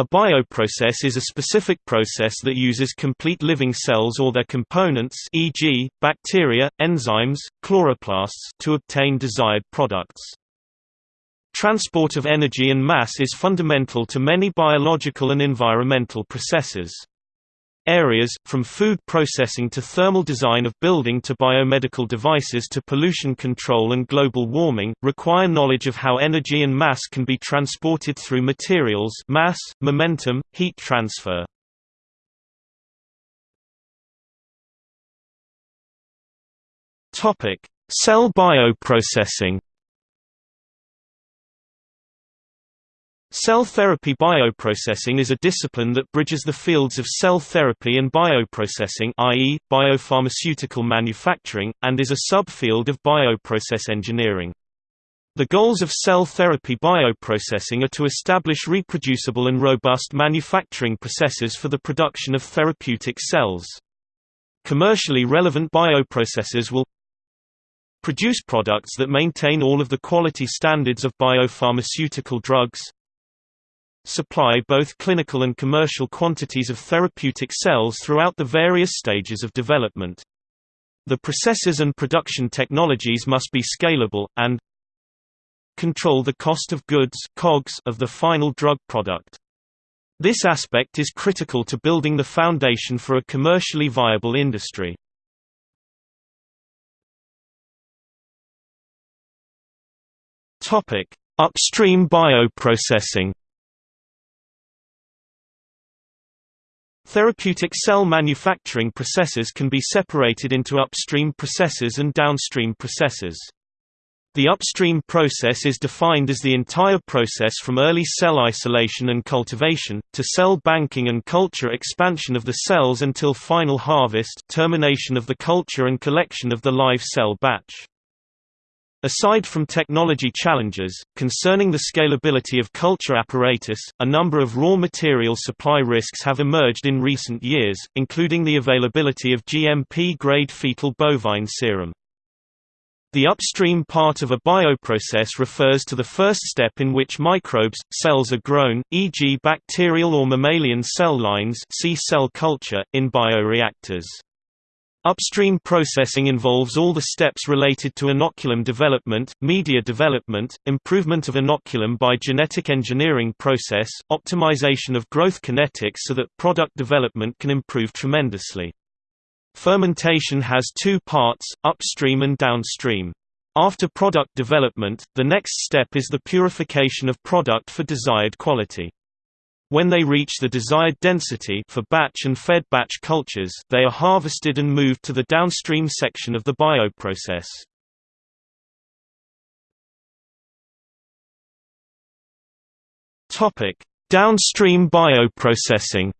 A bioprocess is a specific process that uses complete living cells or their components e.g., bacteria, enzymes, chloroplasts to obtain desired products. Transport of energy and mass is fundamental to many biological and environmental processes. Areas, from food processing to thermal design of building to biomedical devices to pollution control and global warming, require knowledge of how energy and mass can be transported through materials mass, momentum, heat transfer. Cell bioprocessing Cell therapy bioprocessing is a discipline that bridges the fields of cell therapy and bioprocessing i.e., biopharmaceutical manufacturing, and is a subfield of bioprocess engineering. The goals of cell therapy bioprocessing are to establish reproducible and robust manufacturing processes for the production of therapeutic cells. Commercially relevant bioprocesses will produce products that maintain all of the quality standards of biopharmaceutical drugs, supply both clinical and commercial quantities of therapeutic cells throughout the various stages of development. The processes and production technologies must be scalable, and control the cost of goods COGS of the final drug product. This aspect is critical to building the foundation for a commercially viable industry. Upstream bioprocessing Therapeutic cell manufacturing processes can be separated into upstream processes and downstream processes. The upstream process is defined as the entire process from early cell isolation and cultivation, to cell banking and culture expansion of the cells until final harvest termination of the culture and collection of the live cell batch. Aside from technology challenges, concerning the scalability of culture apparatus, a number of raw material supply risks have emerged in recent years, including the availability of GMP-grade fetal bovine serum. The upstream part of a bioprocess refers to the first step in which microbes, cells are grown, e.g. bacterial or mammalian cell lines see cell culture, in bioreactors. Upstream processing involves all the steps related to inoculum development, media development, improvement of inoculum by genetic engineering process, optimization of growth kinetics so that product development can improve tremendously. Fermentation has two parts, upstream and downstream. After product development, the next step is the purification of product for desired quality. When they reach the desired density for batch and fed batch cultures, they are harvested and moved to the downstream section of the bioprocess. Topic: Downstream bioprocessing.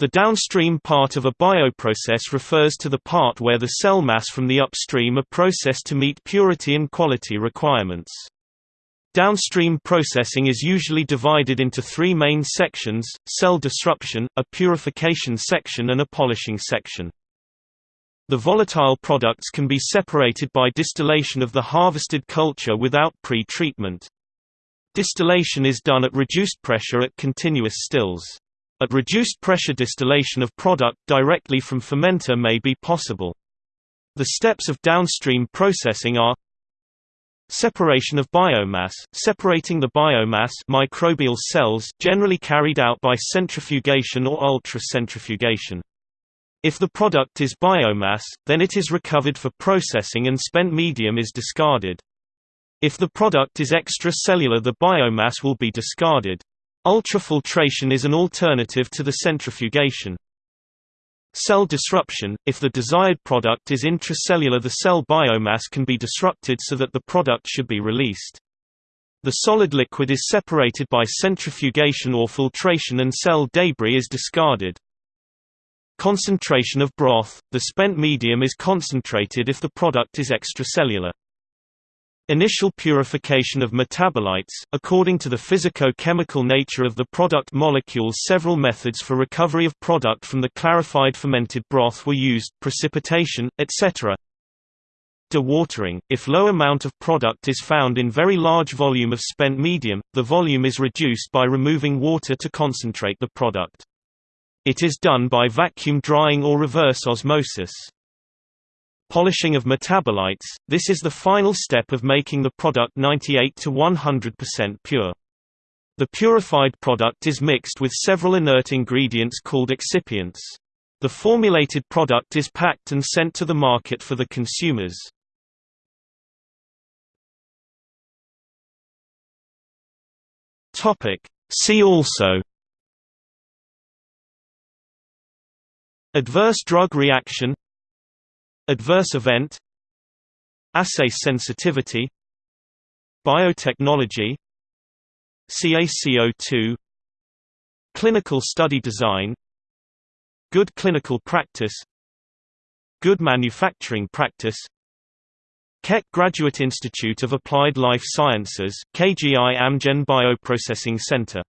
The downstream part of a bioprocess refers to the part where the cell mass from the upstream are processed to meet purity and quality requirements. Downstream processing is usually divided into three main sections, cell disruption, a purification section and a polishing section. The volatile products can be separated by distillation of the harvested culture without pre-treatment. Distillation is done at reduced pressure at continuous stills. At reduced pressure distillation of product directly from fermenter may be possible. The steps of downstream processing are Separation of biomass – Separating the biomass microbial cells generally carried out by centrifugation or ultracentrifugation. If the product is biomass, then it is recovered for processing and spent medium is discarded. If the product is extracellular the biomass will be discarded. Ultrafiltration is an alternative to the centrifugation. Cell disruption – If the desired product is intracellular the cell biomass can be disrupted so that the product should be released. The solid liquid is separated by centrifugation or filtration and cell debris is discarded. Concentration of broth – The spent medium is concentrated if the product is extracellular. Initial purification of metabolites According to the physico-chemical nature of the product molecules several methods for recovery of product from the clarified fermented broth were used, precipitation, etc. Dewatering – If low amount of product is found in very large volume of spent medium, the volume is reduced by removing water to concentrate the product. It is done by vacuum drying or reverse osmosis. Polishing of metabolites – This is the final step of making the product 98 to 100% pure. The purified product is mixed with several inert ingredients called excipients. The formulated product is packed and sent to the market for the consumers. See also Adverse drug reaction Adverse event Assay sensitivity Biotechnology CaCO2 Clinical study design Good clinical practice Good manufacturing practice Keck Graduate Institute of Applied Life Sciences, KGI Amgen Bioprocessing Center